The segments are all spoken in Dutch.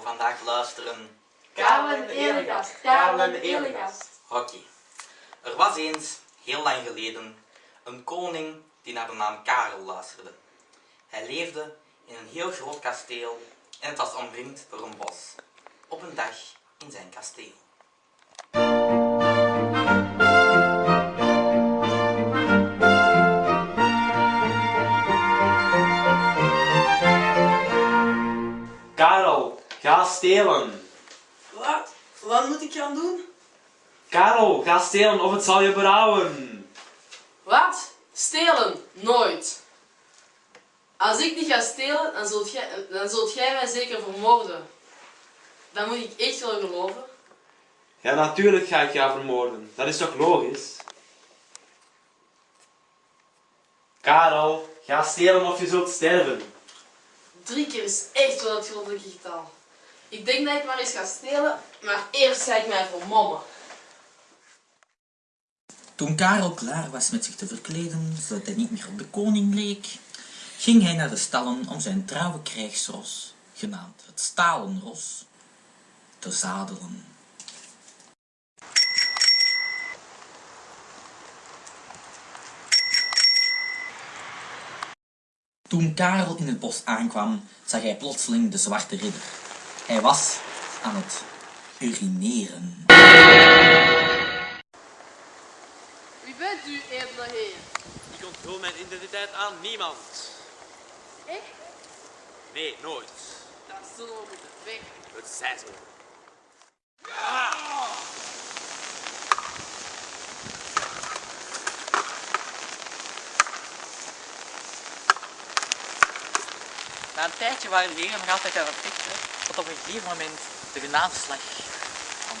we vandaag luisteren? Karel Elegast. Karel Elegast. Oké. Er was eens, heel lang geleden, een koning die naar de naam Karel luisterde. Hij leefde in een heel groot kasteel en het was omringd door een bos. Op een dag in zijn kasteel. Stelen. Wat? Wat moet ik gaan doen? Karel, ga stelen of het zal je berouwen. Wat? Stelen? Nooit. Als ik niet ga stelen, dan zult jij, dan zult jij mij zeker vermoorden. Dat moet ik echt wel geloven. Ja, natuurlijk ga ik jou vermoorden. Dat is toch logisch? Karel, ga stelen of je zult sterven. Drie keer is echt wel het goddelijke getal. Ik denk dat ik maar eens ga stelen, maar eerst ga ik mij vermommen. Toen Karel klaar was met zich te verkleden, zodat hij niet meer op de koning leek, ging hij naar de stallen om zijn trouwe krijgsros, genaamd het stalen ros, te zadelen. Toen Karel in het bos aankwam, zag hij plotseling de zwarte ridder. Hij was aan het urineren. Wie bent u, edele heer? Ik onthul mijn identiteit aan niemand. Ik? Nee, nooit. Dat zullen we moeten weg. Het zij zo. Na een tijdje waren de heren nog altijd aan het vechten, tot op een gegeven moment de genadeslag kwam.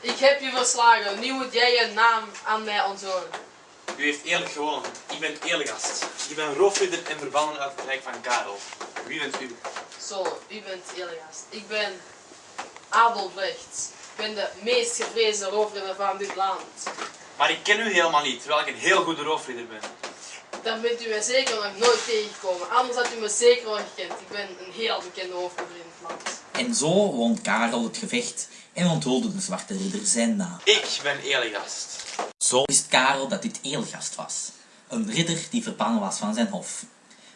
Ik heb je verslagen. Nu moet jij je naam aan mij onthouden. U heeft eerlijk gewonnen. Ik ben Elegast. Ik ben roofridder en verbannen uit het rijk van Karel. Wie bent u? Zo, u bent Elias. Ik ben Adolf Brecht. Ik ben de meest gevreesde roofridder van dit land. Maar ik ken u helemaal niet, terwijl ik een heel goede roofridder ben. Dan bent u mij zeker nog nooit tegengekomen. Anders had u me zeker wel gekend. Ik ben een heel bekende hoofdridder in het land. En zo won Karel het gevecht en onthulde de zwarte ridder zijn naam. Ik ben Elegast. Zo wist Karel dat dit Eelgast was, een ridder die verbannen was van zijn hof.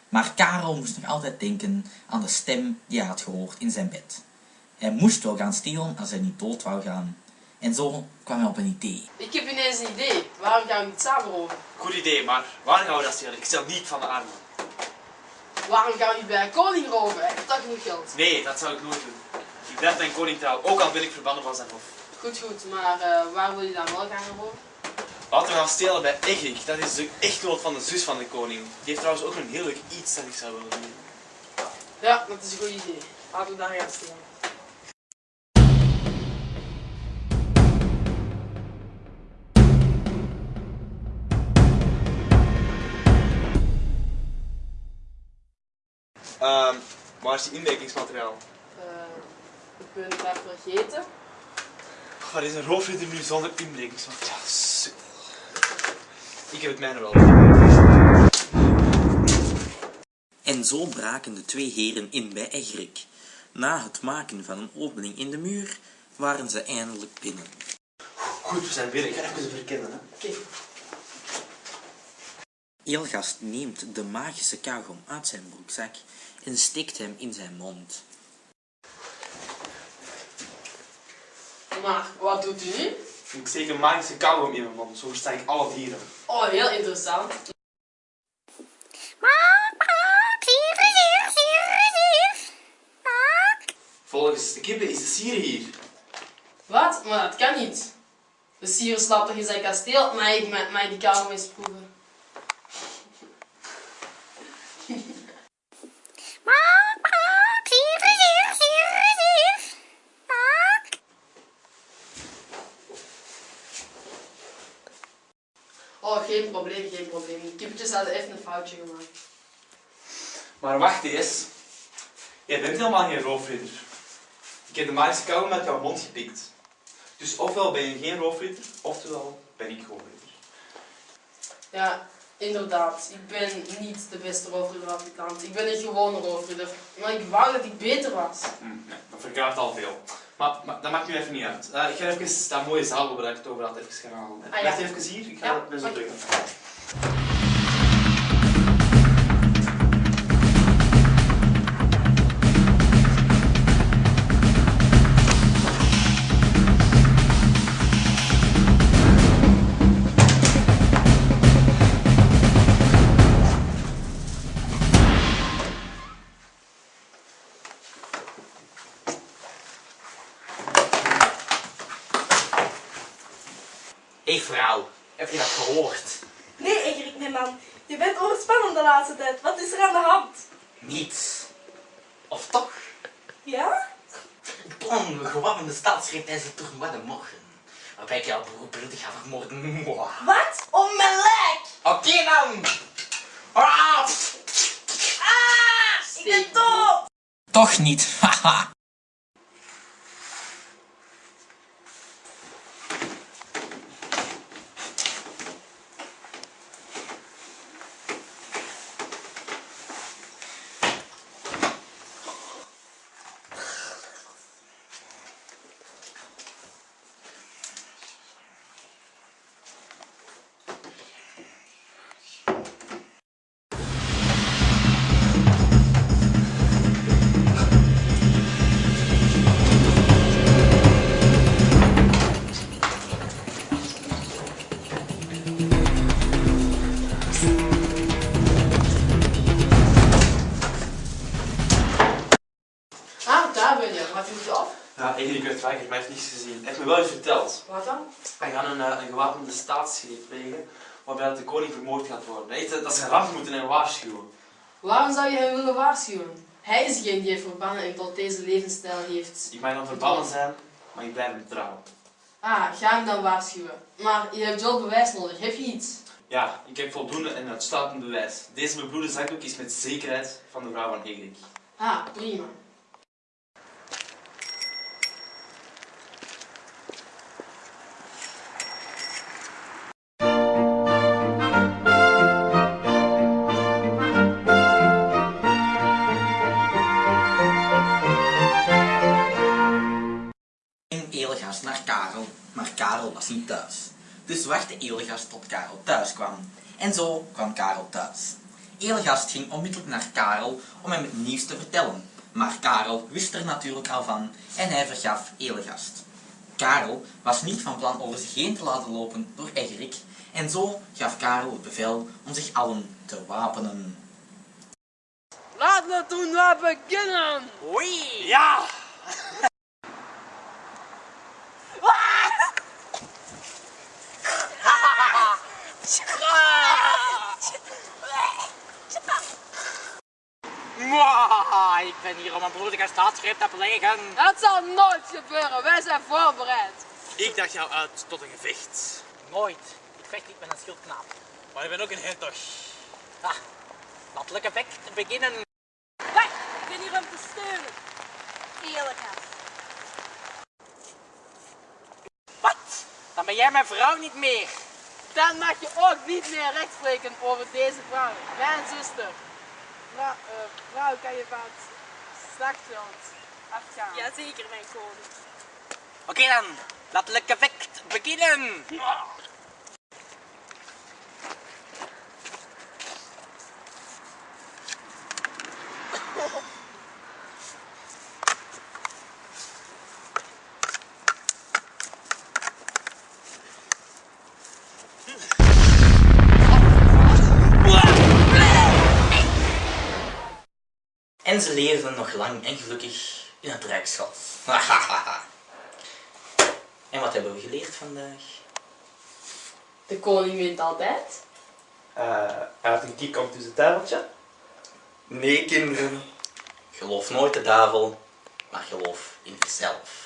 Maar Karel moest nog altijd denken aan de stem die hij had gehoord in zijn bed. Hij moest wel gaan stelen als hij niet dood wou gaan. En zo kwam hij op een idee. Ik heb ineens een idee. Waarom gaan we niet samen roven? Goed idee, maar waar gaan we dat stelen? Ik stel niet van de armen. Waarom gaan we niet bij een koning roven? Hij heeft toch genoeg geld. Nee, dat zou ik nooit doen. Ik blijf mijn koning trouw, ook al ben ik verbannen van zijn hof. Goed, goed. Maar eh, waar wil je dan wel gaan roven? Laten we gaan stelen bij Egrik. Dat is de echtgenoot van de zus van de koning. Die heeft trouwens ook een heel leuk iets dat ik zou willen doen. Ja, dat is een goed idee. Laten we daar gaan stelen. Waar is die inwerkingsmateriaal? Eh, ik ben het daar vergeten. Waar is een roofridder nu zonder inbrekingsmateriaal? Sukkel. Ik heb het mijne wel. En zo braken de twee heren in bij Egrik. Na het maken van een opening in de muur waren ze eindelijk binnen. Goed, we zijn binnen. Ik ga even verkennen. Hè. Oké. Eelgast neemt de magische kauwgom uit zijn broekzak en steekt hem in zijn mond. Maar wat doet u nu? Ik steek een magische kauwgom in mijn mond. Zo versta ik alle dieren. Oh, heel interessant. Volgens de kippen is de sier hier. Wat? Maar dat kan niet. De sier slaapt toch in zijn kasteel, maar ik mag mag die kamer eens proeven. Oh, geen probleem, geen probleem. Kippetjes hadden even een foutje gemaakt. Maar wacht eens. Jij bent helemaal geen roofridder. Ik heb de magische kauwgom uit jouw mond gepikt. Dus ofwel ben je geen roofridder, oftewel ben ik roofridder. Ja, Inderdaad, ik ben niet de beste roofridder land. Ik ben een gewone roofridder. Maar ik wou dat ik beter was. Hm, nee, dat verklaart al veel. Maar, maar dat maakt nu even niet uit. Eh, ik ga even dat mooie zaal waar ik het over had even gaan halen. Ah, ja. Blijf even hier, ik ga Ja, ben zo terug. Hé hey vrouw, heb je dat gehoord? Nee, Egerik, nee man. Je bent overspannen de laatste tijd. Wat is er aan de hand? Niets. Of toch? Ja? Ik plan een gewapende staatsgreep tijdens het toernooi de morgen. Waarbij ik jouw broer bloedig ga vermoorden. Wat? Om mijn lijk! Oké dan! Ah. Ah! Ik ben dood! Toch niet, haha. Verteld. Wat dan? Wij gaan een, eh, een gewapende staatsgreep plegen, waarbij de koning vermoord gaat worden. Hij dat ze ramp moeten en waarschuwen. Waarom zou je hem willen waarschuwen? Hij is degene die heeft verbannen en tot deze levensstijl heeft. Ik mag dan verbannen zijn, maar ik blijf hem trouw. Ah, ga hem dan waarschuwen. Maar je hebt wel bewijs nodig. Heb je iets? Ja, ik heb voldoende en uitsluitend bewijs. Deze bebloede zakdoek is met zekerheid van de vrouw van Egerik. Ah, prima. Ging Elegast naar Karel, maar Karel was niet thuis. Dus wachtte Elegast tot Karel thuis kwam. En zo kwam Karel thuis. Elegast ging onmiddellijk naar Karel om hem het nieuws te vertellen. Maar Karel wist er natuurlijk al van en hij vergaf Elegast. Karel was niet van plan over zich heen te laten lopen door Egerik en zo gaf Karel het bevel om zich allen te wapenen. Laten we toen maar beginnen! Oei! Ja! Mwah, ik ben hier om een bloedige staatsgreep te plegen. Dat zal nooit gebeuren. Wij zijn voorbereid. Ik dacht jou uit tot een gevecht. Nooit. Ik vecht niet met een schildknaap. Maar ik ben ook een hertog. Ah, laat effect beginnen. Wacht, ik ben hier om te steunen. Elegast. Wat? Dan ben jij mijn vrouw niet meer. Dan mag je ook niet meer recht spreken over deze vrouw. Mijn zuster. Vrouw, eh, vrouw kan je van het slagveld afgaan. Jazeker, mijn koning. Oké dan, laat het effect beginnen. En ze leefden nog lang en gelukkig in het Rijksschot. en wat hebben we geleerd vandaag? De koning wint altijd. Eh, hij had een kiek om tussen het tafeltje. Nee, kinderen. Geloof nooit de duivel, maar geloof in jezelf.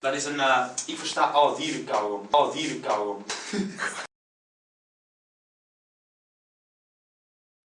Dat is een, eh, ik versta alle dieren kauwgom. Alle dieren kauwgom.